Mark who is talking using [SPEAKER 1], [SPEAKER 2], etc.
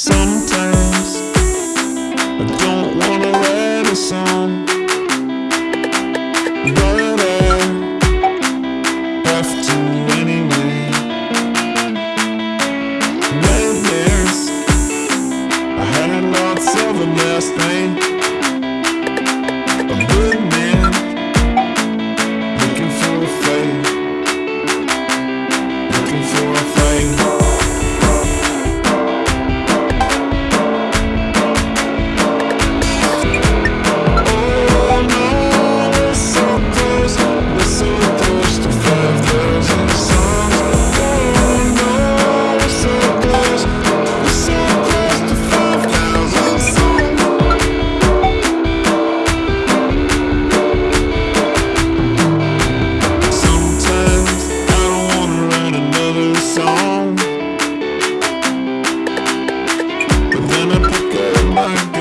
[SPEAKER 1] Sometimes. I don't wanna write a song But I have to wrong. But then I pick up my